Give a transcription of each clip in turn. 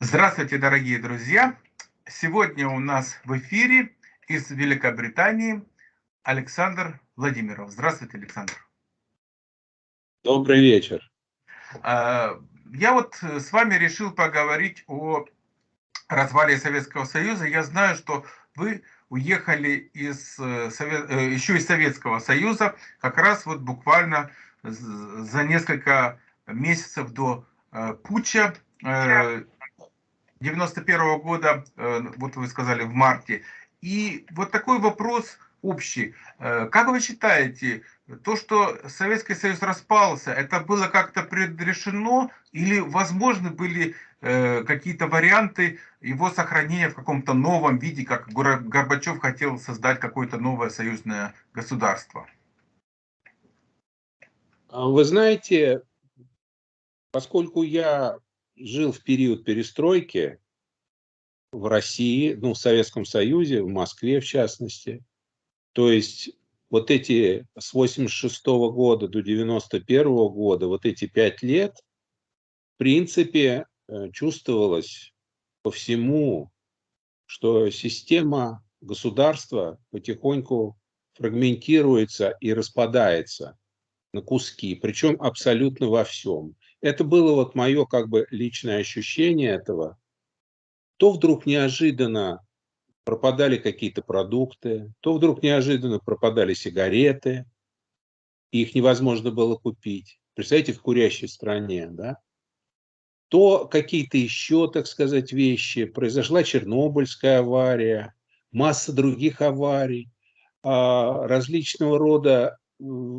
Здравствуйте, дорогие друзья! Сегодня у нас в эфире из Великобритании Александр Владимиров. Здравствуйте, Александр. Добрый вечер. А, я вот с вами решил поговорить о развале Советского Союза. Я знаю, что вы уехали из, э, э, еще из Советского Союза как раз вот буквально за несколько месяцев до э, путча 91 -го года, э, вот вы сказали, в марте. И вот такой вопрос общий. Э, как вы считаете, то, что Советский Союз распался, это было как-то предрешено или возможны были э, какие-то варианты его сохранения в каком-то новом виде, как Горбачев хотел создать какое-то новое союзное государство? А вы знаете, поскольку я жил в период перестройки в России, ну, в Советском Союзе, в Москве в частности. То есть вот эти с 86 -го года до 91 -го года, вот эти пять лет, в принципе, э, чувствовалось по всему, что система государства потихоньку фрагментируется и распадается на куски, причем абсолютно во всем это было вот мое как бы личное ощущение этого, то вдруг неожиданно пропадали какие-то продукты, то вдруг неожиданно пропадали сигареты, и их невозможно было купить. Представляете, в курящей стране, да? То какие-то еще, так сказать, вещи. Произошла Чернобыльская авария, масса других аварий, а, различного рода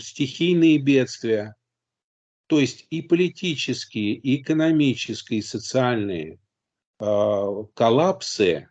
стихийные бедствия. То есть и политические, и экономические, и социальные э, коллапсы,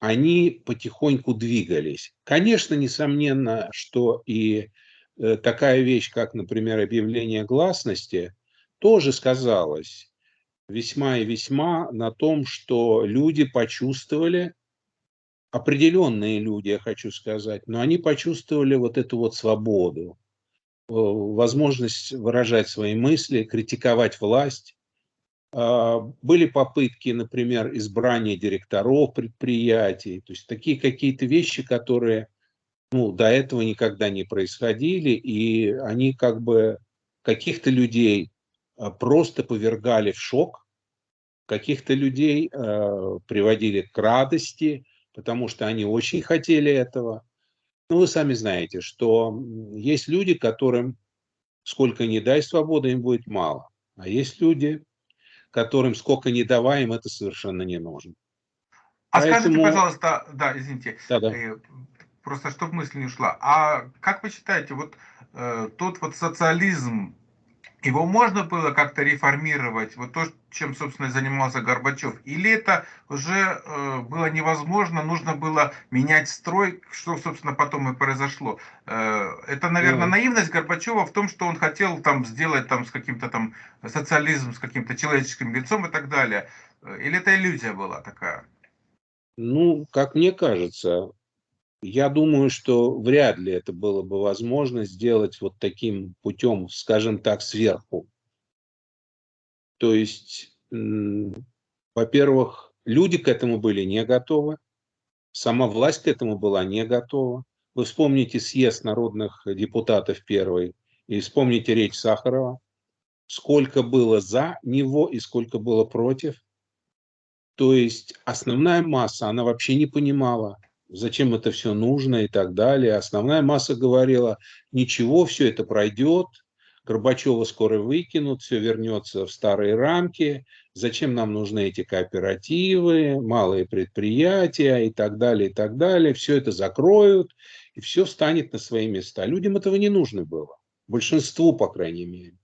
они потихоньку двигались. Конечно, несомненно, что и э, такая вещь, как, например, объявление гласности, тоже сказалась весьма и весьма на том, что люди почувствовали, определенные люди, я хочу сказать, но они почувствовали вот эту вот свободу, возможность выражать свои мысли, критиковать власть. А, были попытки, например, избрания директоров предприятий, то есть такие какие-то вещи, которые ну, до этого никогда не происходили, и они как бы каких-то людей а, просто повергали в шок, каких-то людей э, приводили к радости, потому что они очень хотели этого. Ну, вы сами знаете, что есть люди, которым сколько не дай свободы, им будет мало. А есть люди, которым сколько не давай, им это совершенно не нужно. А Поэтому... скажите, пожалуйста, да, извините, да, да. Э, просто чтобы мысль не ушла. А как вы считаете, вот э, тот вот социализм, его можно было как-то реформировать, вот то, чем, собственно, занимался Горбачев, или это уже э, было невозможно, нужно было менять строй, что, собственно, потом и произошло. Э, это, наверное, mm. наивность Горбачева в том, что он хотел там сделать там с каким-то там социализм, с каким-то человеческим лицом и так далее. Или это иллюзия была такая? Ну, как мне кажется, я думаю, что вряд ли это было бы возможно сделать вот таким путем, скажем так, сверху. То есть, во-первых, люди к этому были не готовы, сама власть к этому была не готова. Вы вспомните съезд народных депутатов первый и вспомните речь Сахарова, сколько было за него и сколько было против. То есть основная масса, она вообще не понимала, зачем это все нужно и так далее. Основная масса говорила, ничего, все это пройдет, Горбачева скоро выкинут, все вернется в старые рамки, зачем нам нужны эти кооперативы, малые предприятия и так далее, и так далее. Все это закроют, и все встанет на свои места. Людям этого не нужно было, большинству, по крайней мере.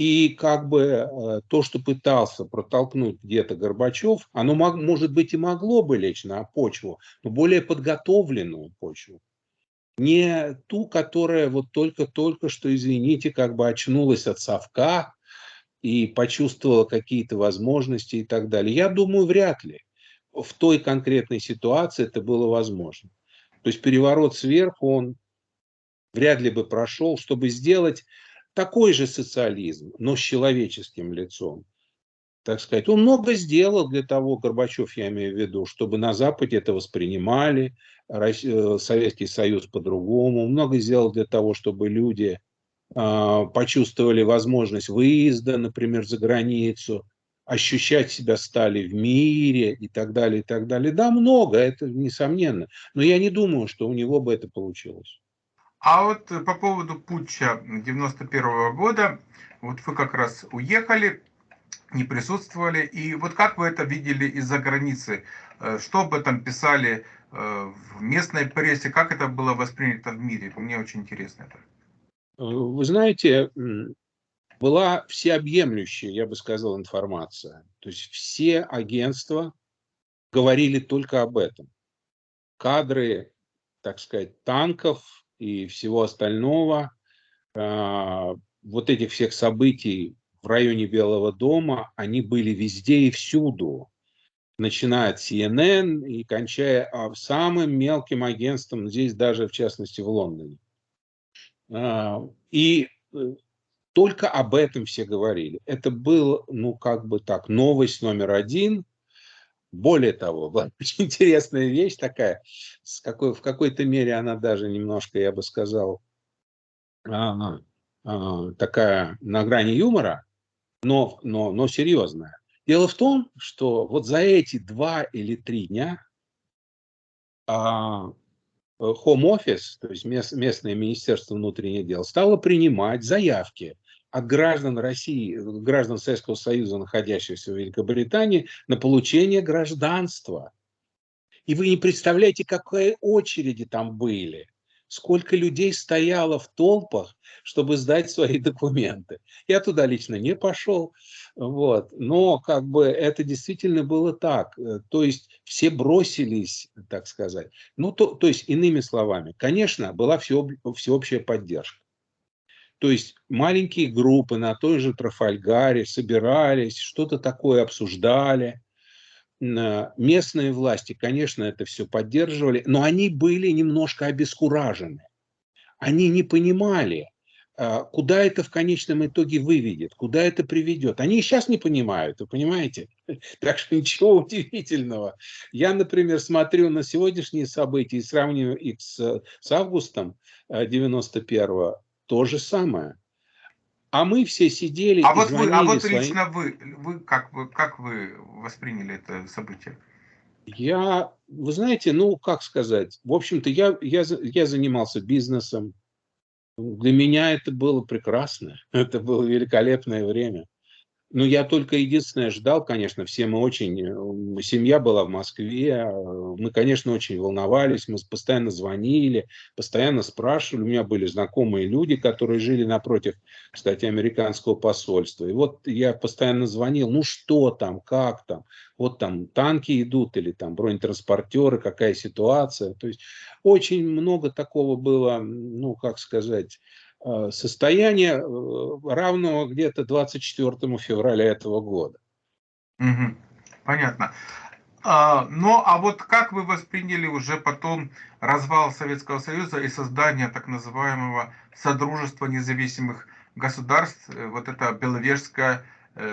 И как бы э, то, что пытался протолкнуть где-то Горбачев, оно мог, может быть и могло бы лечь на почву, но более подготовленную почву. Не ту, которая вот только-только что, извините, как бы очнулась от совка и почувствовала какие-то возможности и так далее. Я думаю, вряд ли в той конкретной ситуации это было возможно. То есть переворот сверху, он вряд ли бы прошел, чтобы сделать такой же социализм, но с человеческим лицом. так сказать. Он много сделал для того, Горбачев, я имею в виду, чтобы на Западе это воспринимали, э, Советский Союз по-другому. Много сделал для того, чтобы люди э, почувствовали возможность выезда, например, за границу, ощущать себя стали в мире и так далее, и так далее. Да, много, это несомненно. Но я не думаю, что у него бы это получилось. А вот по поводу путча 91 -го года, вот вы как раз уехали, не присутствовали. И вот как вы это видели из-за границы? Э, что об этом писали э, в местной прессе? Как это было воспринято в мире? Мне очень интересно это. Э, вы знаете, была всеобъемлющая, я бы сказал, информация. То есть все агентства говорили только об этом. Кадры, так сказать, танков и всего остального, вот этих всех событий в районе Белого дома, они были везде и всюду, начиная от CNN и кончая а, самым мелким агентством, здесь даже в частности в Лондоне. А, и э, только об этом все говорили. Это был, ну, как бы так, новость номер один. Более того, была очень интересная вещь такая, с какой, в какой-то мере она даже немножко, я бы сказал, а, а, такая на грани юмора но, но, но серьезная. Дело в том, что вот за эти два или три дня а, Home Office, то есть мест, местное Министерство внутренних дел, стало принимать заявки от граждан России, граждан Советского Союза, находящихся в Великобритании, на получение гражданства. И вы не представляете, какие очереди там были сколько людей стояло в толпах, чтобы сдать свои документы. Я туда лично не пошел, вот. но как бы это действительно было так. Э, то есть все бросились, так сказать. Ну, то, то есть, иными словами, конечно, была всеобщая поддержка. То есть маленькие группы на той же Трафальгаре собирались, что-то такое обсуждали, местные власти, конечно, это все поддерживали, но они были немножко обескуражены. Они не понимали, а, куда это в конечном итоге выведет, куда это приведет. Они и сейчас не понимают, вы понимаете? Так что ничего удивительного. Я, например, смотрю на сегодняшние события и сравниваю их с, с августом 91-го, то же самое. А мы все сидели а вот вы, А вот своим... лично вы, вы, как, вы, как вы восприняли это событие? Я, вы знаете, ну, как сказать, в общем-то, я, я, я занимался бизнесом. Для меня это было прекрасно. Это было великолепное время. Ну, я только единственное ждал, конечно, все мы очень... Э, семья была в Москве, э, мы, конечно, очень волновались, мы постоянно звонили, постоянно спрашивали. У меня были знакомые люди, которые жили напротив, кстати, американского посольства. И вот я постоянно звонил, ну что там, как там, вот там танки идут или там бронетранспортеры, какая ситуация. То есть очень много такого было, ну, как сказать Э, состояние э, равного где-то 24 февраля этого года. Угу. Понятно. А, ну, а вот как вы восприняли уже потом развал Советского Союза и создание так называемого Содружества независимых государств, э, вот это Беловежское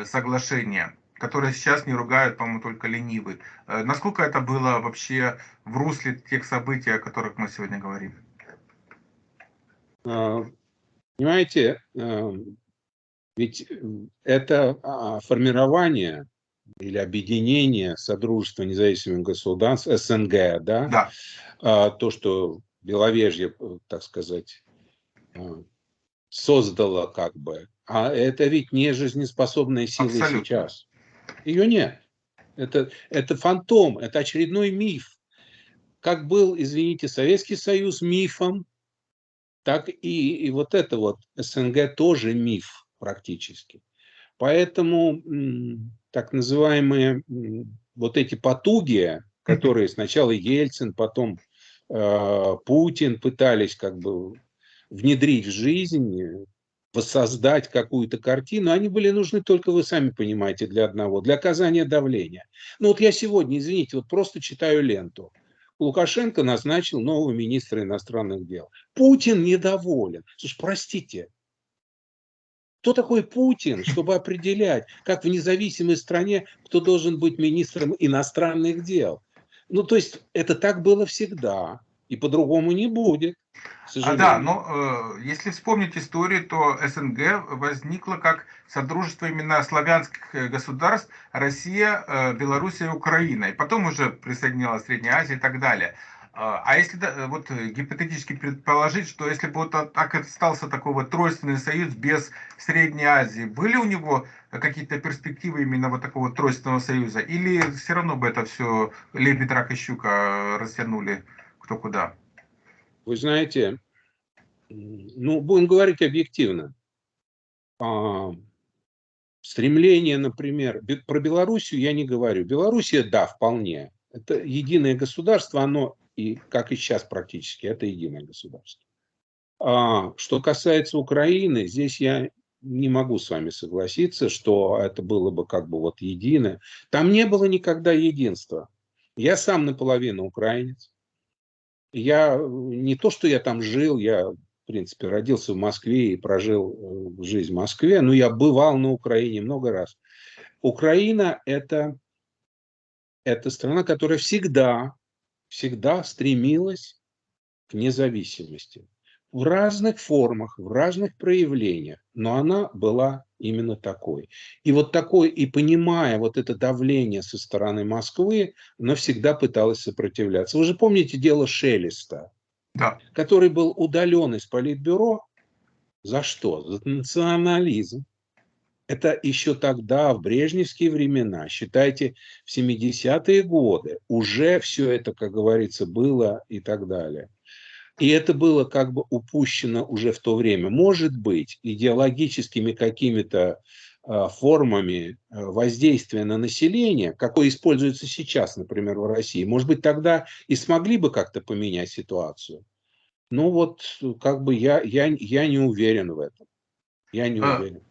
соглашение, которое сейчас не ругают, по-моему, только ленивый. Насколько это было вообще в русле тех событий, о которых мы сегодня говорим? Понимаете, эм, ведь э, это а, формирование или объединение Содружества независимых государств, СНГ, да? да. А, то, что Беловежье, э, так сказать, э, создало как бы. А это ведь не жизнеспособная сила Абсолютно. сейчас. Ее нет. Это, это фантом, это очередной миф. Как был, извините, Советский Союз мифом, так и, и вот это вот СНГ тоже миф практически. Поэтому так называемые вот эти потуги, которые сначала Ельцин, потом э, Путин пытались как бы внедрить в жизнь, воссоздать какую-то картину, они были нужны только, вы сами понимаете, для одного, для оказания давления. Ну вот я сегодня, извините, вот просто читаю ленту. Лукашенко назначил нового министра иностранных дел. Путин недоволен. Слушай, простите, Кто такой Путин, чтобы определять, как в независимой стране, кто должен быть министром иностранных дел? Ну, то есть это так было всегда, и по-другому не будет. А, да, но э, если вспомнить историю, то СНГ возникло как содружество именно славянских э, государств Россия, э, Белоруссия Украина. И потом уже присоединилась Средняя Азия и так далее. А, а если вот гипотетически предположить, что если бы вот так остался такой вот тройственный союз без Средней Азии, были у него какие-то перспективы именно вот такого тройственного союза? Или все равно бы это все лебедь, рак и щука растянули кто куда? Вы знаете, ну, будем говорить объективно. А, стремление, например, про Белоруссию я не говорю. Белоруссия, да, вполне. Это единое государство, оно, и как и сейчас практически, это единое государство. А, что касается Украины, здесь я не могу с вами согласиться, что это было бы как бы вот единое. Там не было никогда единства. Я сам наполовину украинец. Я не то, что я там жил, я, в принципе, родился в Москве и прожил э, жизнь в Москве, но я бывал на Украине много раз. Украина это, это страна, которая всегда, всегда стремилась к независимости в разных формах, в разных проявлениях, но она была именно такой. И вот такой, и понимая вот это давление со стороны Москвы, она всегда пыталась сопротивляться. Вы же помните дело Шелеста, да. который был удален из Политбюро. За что? За национализм. Это еще тогда, в брежневские времена, считайте, в 70-е годы, уже все это, как говорится, было и так далее. И это было как бы упущено уже в то время. Может быть, идеологическими какими-то а, формами а, воздействия на население, какое используется сейчас, например, в России, может быть, тогда и смогли бы как-то поменять ситуацию. Ну вот, как бы я, я, я не уверен в этом. Я не а, уверен.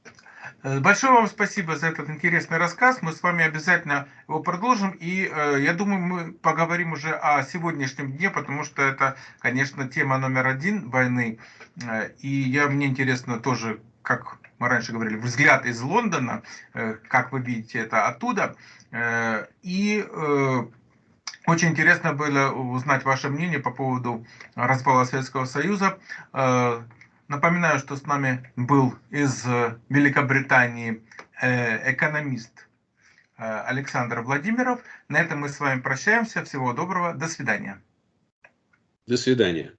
Э, большое вам спасибо за этот интересный рассказ. Мы с вами обязательно его продолжим. И э, я думаю, мы поговорим уже о сегодняшнем дне, потому что это, конечно, тема номер один войны. Э, и я, мне интересно тоже, как мы раньше говорили, взгляд из Лондона, э, как вы видите это оттуда. Э, и э, очень интересно было узнать ваше мнение по поводу распала Советского Союза. Напоминаю, что с нами был из э, Великобритании э, экономист э, Александр Владимиров. На этом мы с вами прощаемся. Всего доброго. До свидания. До свидания.